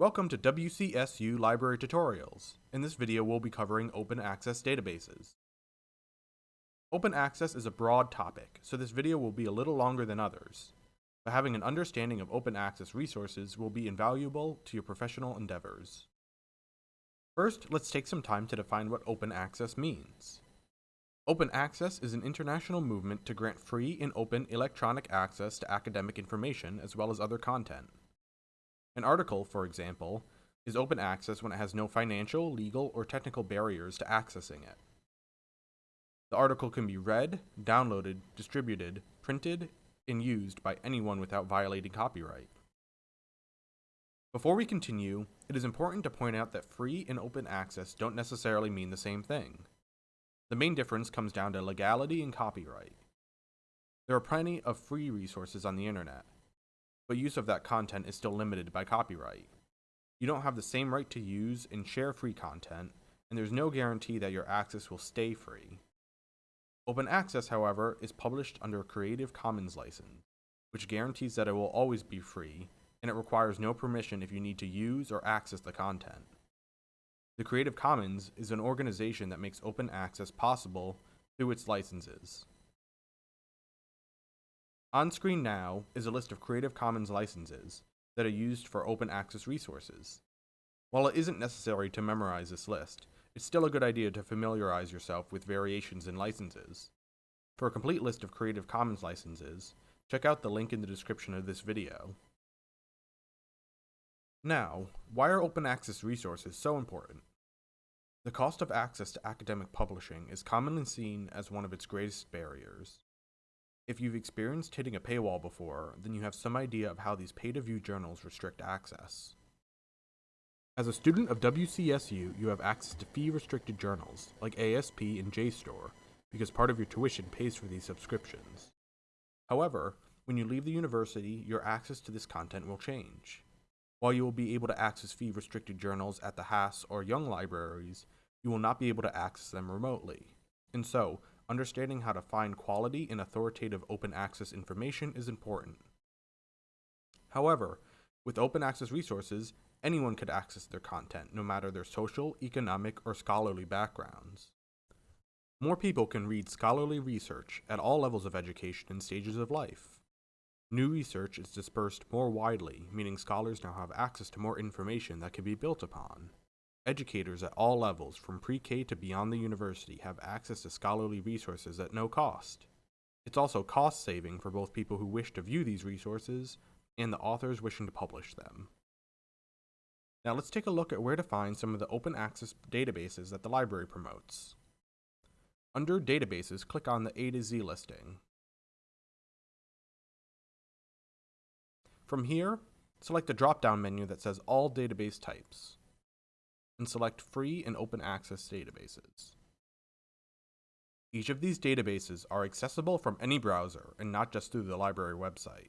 Welcome to WCSU Library Tutorials. In this video we'll be covering open access databases. Open access is a broad topic, so this video will be a little longer than others. But having an understanding of open access resources will be invaluable to your professional endeavors. First, let's take some time to define what open access means. Open access is an international movement to grant free and open electronic access to academic information as well as other content. An article, for example, is open access when it has no financial, legal, or technical barriers to accessing it. The article can be read, downloaded, distributed, printed, and used by anyone without violating copyright. Before we continue, it is important to point out that free and open access don't necessarily mean the same thing. The main difference comes down to legality and copyright. There are plenty of free resources on the internet, but use of that content is still limited by copyright. You don't have the same right to use and share free content, and there's no guarantee that your access will stay free. Open access, however, is published under a Creative Commons license, which guarantees that it will always be free, and it requires no permission if you need to use or access the content. The Creative Commons is an organization that makes open access possible through its licenses. On screen now is a list of Creative Commons licenses that are used for open access resources. While it isn't necessary to memorize this list, it's still a good idea to familiarize yourself with variations in licenses. For a complete list of Creative Commons licenses, check out the link in the description of this video. Now, why are open access resources so important? The cost of access to academic publishing is commonly seen as one of its greatest barriers. If you've experienced hitting a paywall before, then you have some idea of how these pay-to-view journals restrict access. As a student of WCSU, you have access to fee-restricted journals, like ASP and JSTOR, because part of your tuition pays for these subscriptions. However, when you leave the university, your access to this content will change. While you will be able to access fee-restricted journals at the Haas or Young libraries, you will not be able to access them remotely. And so, understanding how to find quality and authoritative open access information is important. However, with open access resources, anyone could access their content, no matter their social, economic, or scholarly backgrounds. More people can read scholarly research at all levels of education and stages of life. New research is dispersed more widely, meaning scholars now have access to more information that can be built upon. Educators at all levels, from pre-K to beyond the university, have access to scholarly resources at no cost. It's also cost-saving for both people who wish to view these resources and the authors wishing to publish them. Now let's take a look at where to find some of the open access databases that the library promotes. Under Databases, click on the A to Z listing. From here, select the drop-down menu that says All Database Types, and select Free and Open Access Databases. Each of these databases are accessible from any browser and not just through the library website.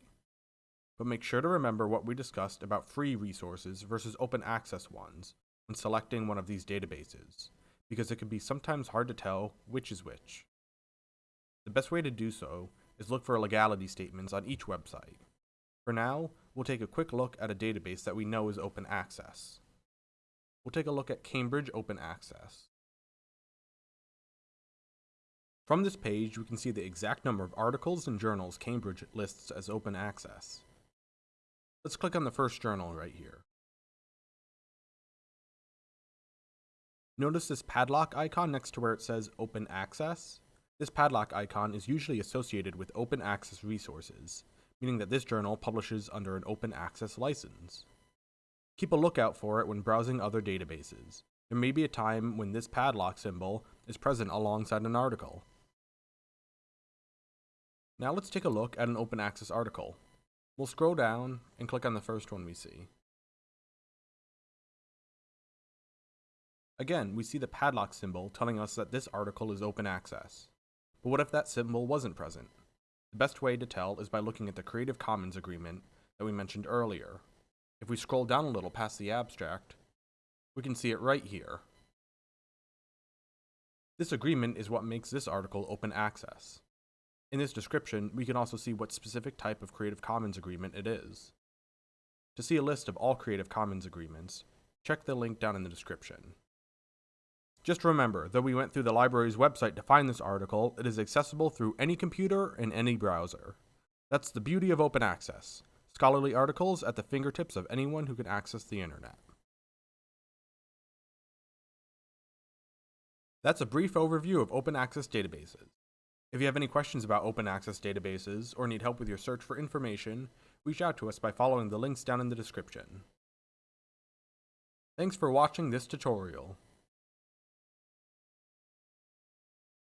But make sure to remember what we discussed about free resources versus open access ones when selecting one of these databases, because it can be sometimes hard to tell which is which. The best way to do so is look for legality statements on each website. For now, we'll take a quick look at a database that we know is open access. We'll take a look at Cambridge Open Access. From this page, we can see the exact number of articles and journals Cambridge lists as open access. Let's click on the first journal right here. Notice this padlock icon next to where it says Open Access? This padlock icon is usually associated with open access resources, meaning that this journal publishes under an open access license. Keep a lookout for it when browsing other databases. There may be a time when this padlock symbol is present alongside an article. Now let's take a look at an open access article. We'll scroll down and click on the first one we see. Again, we see the padlock symbol telling us that this article is open access. But what if that symbol wasn't present? The best way to tell is by looking at the Creative Commons agreement that we mentioned earlier. If we scroll down a little past the abstract, we can see it right here. This agreement is what makes this article open access. In this description, we can also see what specific type of Creative Commons agreement it is. To see a list of all Creative Commons agreements, check the link down in the description. Just remember, though we went through the library's website to find this article, it is accessible through any computer and any browser. That's the beauty of open access scholarly articles at the fingertips of anyone who can access the internet. That's a brief overview of open access databases. If you have any questions about open access databases or need help with your search for information, reach out to us by following the links down in the description. Thanks for watching this tutorial.